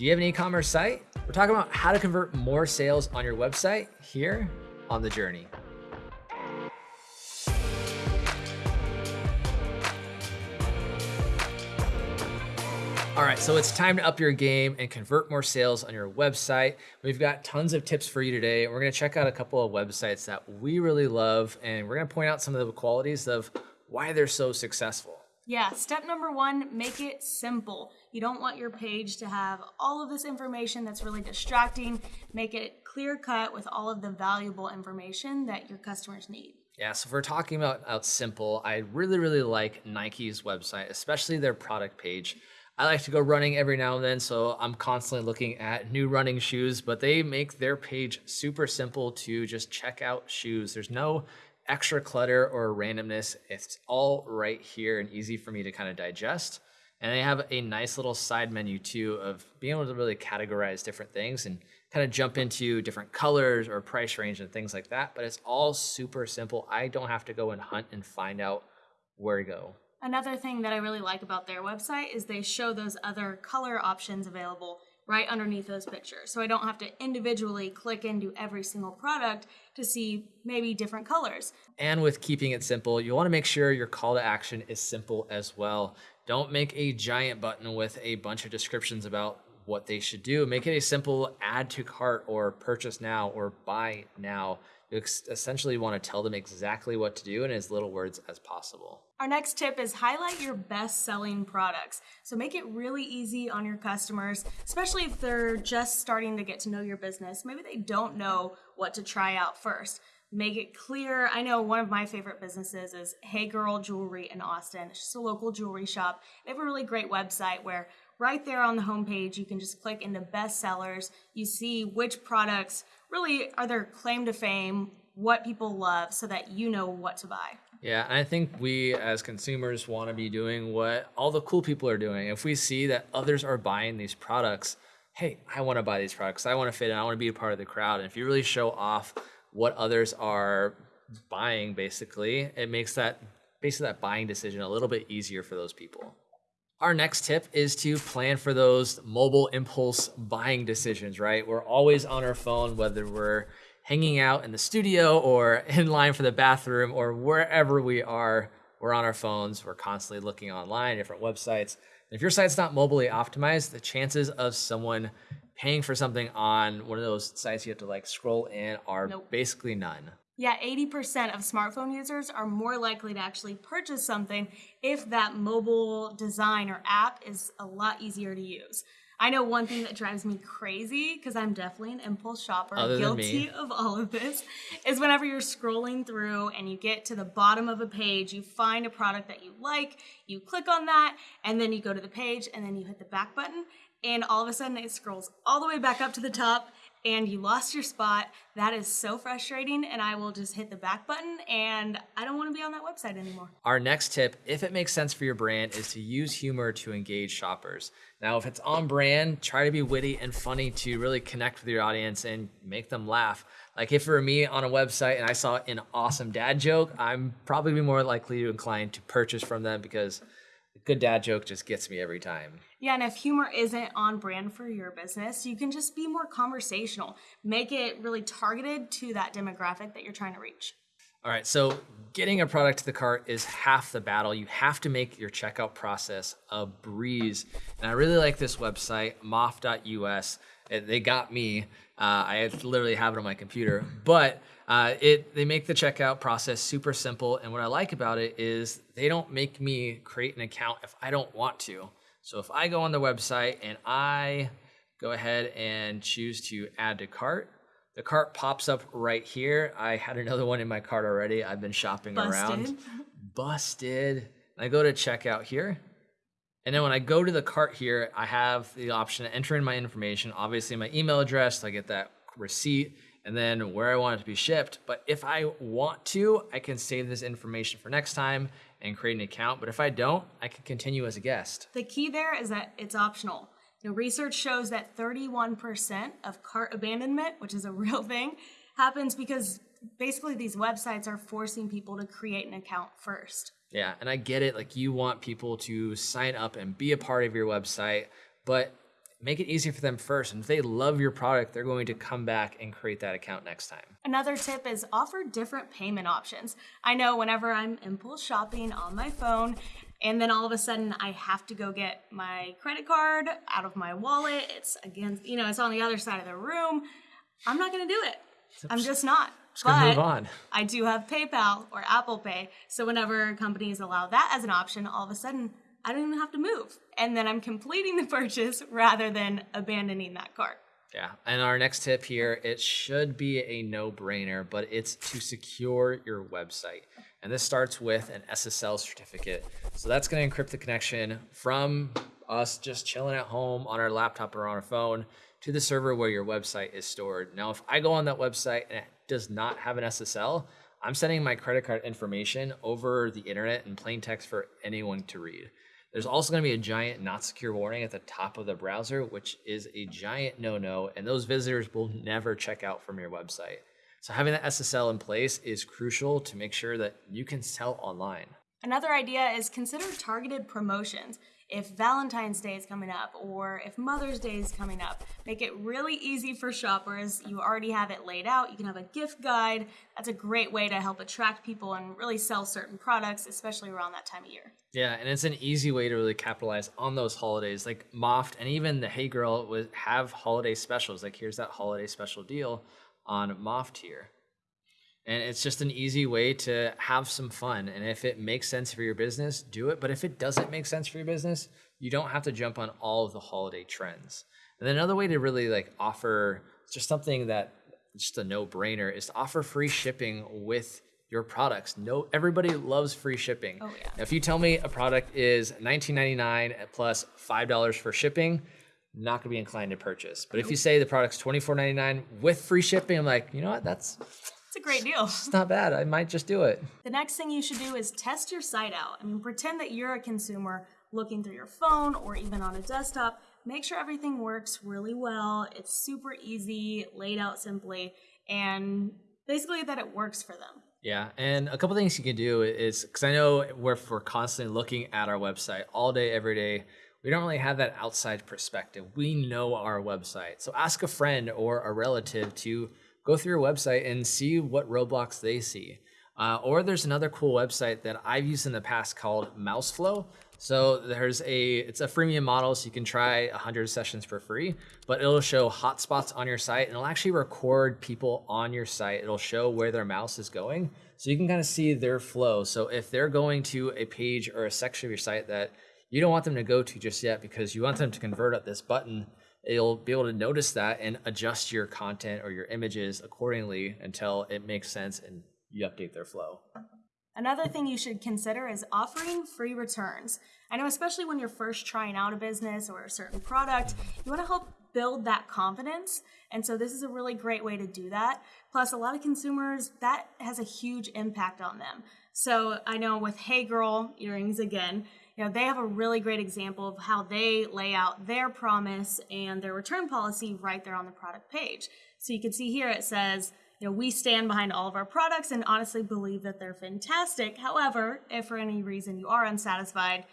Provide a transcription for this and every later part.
Do you have an e-commerce site? We're talking about how to convert more sales on your website here on The Journey. All right, so it's time to up your game and convert more sales on your website. We've got tons of tips for you today. We're gonna check out a couple of websites that we really love, and we're gonna point out some of the qualities of why they're so successful. Yeah, step number one, make it simple. You don't want your page to have all of this information that's really distracting. Make it clear cut with all of the valuable information that your customers need. Yeah, so if we're talking about out simple, I really, really like Nike's website, especially their product page. I like to go running every now and then, so I'm constantly looking at new running shoes, but they make their page super simple to just check out shoes. There's no extra clutter or randomness. It's all right here and easy for me to kind of digest. And they have a nice little side menu too of being able to really categorize different things and kind of jump into different colors or price range and things like that. But it's all super simple. I don't have to go and hunt and find out where to go. Another thing that I really like about their website is they show those other color options available right underneath those pictures. So I don't have to individually click into every single product to see maybe different colors. And with keeping it simple, you want to make sure your call to action is simple as well. Don't make a giant button with a bunch of descriptions about what they should do. Make it a simple add to cart or purchase now or buy now. You essentially want to tell them exactly what to do in as little words as possible. Our next tip is highlight your best selling products. So make it really easy on your customers, especially if they're just starting to get to know your business. Maybe they don't know what to try out first. Make it clear. I know one of my favorite businesses is Hey Girl Jewelry in Austin. It's just a local jewelry shop. They have a really great website where right there on the homepage, you can just click into best sellers. You see which products really are their claim to fame, what people love, so that you know what to buy. Yeah, I think we as consumers want to be doing what all the cool people are doing. If we see that others are buying these products, hey, I want to buy these products. I want to fit in. I want to be a part of the crowd. And if you really show off what others are buying, basically, it makes that basically that buying decision a little bit easier for those people. Our next tip is to plan for those mobile impulse buying decisions, right? We're always on our phone, whether we're hanging out in the studio or in line for the bathroom or wherever we are, we're on our phones. We're constantly looking online, different websites. And if your site's not mobilely optimized, the chances of someone paying for something on one of those sites you have to like scroll in are nope. basically none. Yeah, 80% of smartphone users are more likely to actually purchase something if that mobile design or app is a lot easier to use. I know one thing that drives me crazy because I'm definitely an impulse shopper, Other guilty of all of this, is whenever you're scrolling through and you get to the bottom of a page, you find a product that you like, you click on that, and then you go to the page and then you hit the back button, and all of a sudden it scrolls all the way back up to the top and you lost your spot. That is so frustrating. And I will just hit the back button and I don't want to be on that website anymore. Our next tip, if it makes sense for your brand, is to use humor to engage shoppers. Now, if it's on brand, try to be witty and funny to really connect with your audience and make them laugh. Like if it were me on a website and I saw an awesome dad joke, I'm probably more likely to incline to purchase from them because good dad joke just gets me every time. Yeah, and if humor isn't on brand for your business, you can just be more conversational. Make it really targeted to that demographic that you're trying to reach. All right, so getting a product to the cart is half the battle. You have to make your checkout process a breeze. And I really like this website, moft.us. They got me. Uh, I literally have it on my computer, but uh, it they make the checkout process super simple. And what I like about it is they don't make me create an account if I don't want to. So if I go on the website and I go ahead and choose to add to cart, the cart pops up right here. I had another one in my cart already. I've been shopping Busted. around. Busted. I go to checkout here. And then when I go to the cart here, I have the option to enter in my information, obviously my email address, so I get that receipt, and then where I want it to be shipped. But if I want to, I can save this information for next time and create an account. But if I don't, I can continue as a guest. The key there is that it's optional. Research shows that 31% of cart abandonment, which is a real thing, happens because basically these websites are forcing people to create an account first. Yeah, and I get it. Like you want people to sign up and be a part of your website, but make it easy for them first. And if they love your product, they're going to come back and create that account next time. Another tip is offer different payment options. I know whenever I'm impulse shopping on my phone, and then all of a sudden I have to go get my credit card out of my wallet, it's against, you know, it's on the other side of the room. I'm not going to do it. I'm just not. Just gonna move on. I do have PayPal or Apple Pay. So whenever companies allow that as an option, all of a sudden I don't even have to move. And then I'm completing the purchase rather than abandoning that cart. Yeah. And our next tip here, it should be a no brainer, but it's to secure your website. And this starts with an SSL certificate. So that's going to encrypt the connection from us just chilling at home on our laptop or on our phone to the server where your website is stored. Now, if I go on that website and it does not have an SSL, I'm sending my credit card information over the internet in plain text for anyone to read. There's also going to be a giant not secure warning at the top of the browser, which is a giant no no, and those visitors will never check out from your website. So, having that SSL in place is crucial to make sure that you can sell online. Another idea is consider targeted promotions if Valentine's Day is coming up or if Mother's Day is coming up. Make it really easy for shoppers. You already have it laid out. You can have a gift guide. That's a great way to help attract people and really sell certain products, especially around that time of year. Yeah, and it's an easy way to really capitalize on those holidays. Like Moft and even the Hey Girl would have holiday specials. Like here's that holiday special deal on Moft here. And it's just an easy way to have some fun. And if it makes sense for your business, do it. But if it doesn't make sense for your business, you don't have to jump on all of the holiday trends. And then another way to really like offer just something that just a no-brainer is to offer free shipping with your products. No, everybody loves free shipping. Oh yeah. Now, if you tell me a product is $19.99 plus five dollars for shipping, I'm not gonna be inclined to purchase. But if you say the product's $24.99 with free shipping, I'm like, you know what? That's It's a great deal. it's not bad. I might just do it. The next thing you should do is test your site out. I mean, pretend that you're a consumer looking through your phone or even on a desktop. Make sure everything works really well. It's super easy, laid out simply, and basically that it works for them. Yeah, and a couple things you can do is because I know we're, we're constantly looking at our website all day, every day. We don't really have that outside perspective. We know our website. So ask a friend or a relative to go through your website and see what roadblocks they see. Uh, or there's another cool website that I've used in the past called Mouseflow. So there's a it's a freemium model, so you can try 100 sessions for free. But it'll show hotspots on your site, and it'll actually record people on your site. It'll show where their mouse is going, so you can kind of see their flow. So if they're going to a page or a section of your site that you don't want them to go to just yet because you want them to convert at this button, it'll be able to notice that and adjust your content or your images accordingly until it makes sense and you update their flow. Another thing you should consider is offering free returns. I know, especially when you're first trying out a business or a certain product, you want to help build that confidence. And so, this is a really great way to do that. Plus, a lot of consumers, that has a huge impact on them. So, I know with Hey Girl earrings again, you know, they have a really great example of how they lay out their promise and their return policy right there on the product page. So, you can see here it says, you know, we stand behind all of our products and honestly believe that they're fantastic. However, if for any reason you are unsatisfied,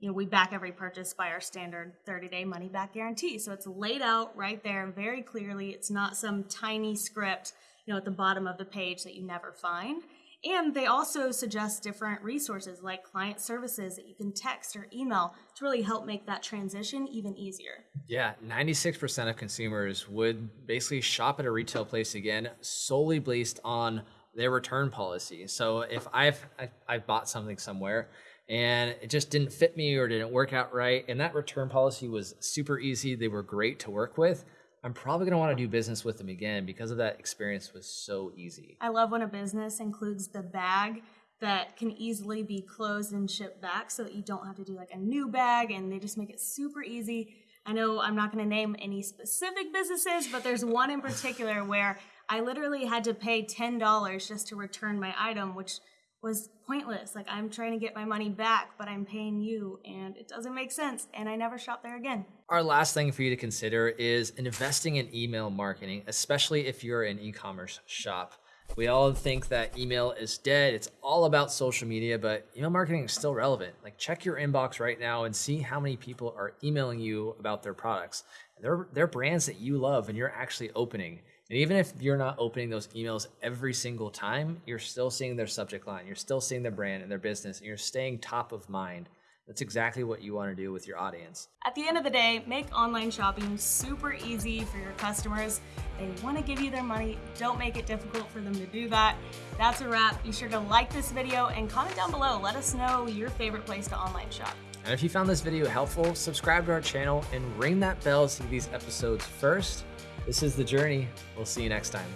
you know, we back every purchase by our standard 30-day money back guarantee. So it's laid out right there very clearly. It's not some tiny script, you know, at the bottom of the page that you never find. And they also suggest different resources like client services that you can text or email to really help make that transition even easier. Yeah, 96% of consumers would basically shop at a retail place again solely based on their return policy. So if I've I, I've bought something somewhere and it just didn't fit me or didn't work out right and that return policy was super easy, they were great to work with, I'm probably going to want to do business with them again because of that experience was so easy. I love when a business includes the bag that can easily be closed and shipped back so that you don't have to do like a new bag and they just make it super easy. I know I'm not going to name any specific businesses, but there's one in particular where I literally had to pay $10 just to return my item, which was pointless. Like I'm trying to get my money back, but I'm paying you and it doesn't make sense. And I never shop there again. Our last thing for you to consider is investing in email marketing, especially if you're an e commerce shop. We all think that email is dead. It's all about social media, but email marketing is still relevant. Like, check your inbox right now and see how many people are emailing you about their products. they're they're brands that you love and you're actually opening. And even if you're not opening those emails every single time, you're still seeing their subject line. You're still seeing their brand and their business, and you're staying top of mind. That's exactly what you want to do with your audience. At the end of the day, make online shopping super easy for your customers. They want to give you their money. Don't make it difficult for them to do that. That's a wrap. Be sure to like this video and comment down below. Let us know your favorite place to online shop. And if you found this video helpful, subscribe to our channel and ring that bell to see these episodes first. This is The Journey. We'll see you next time.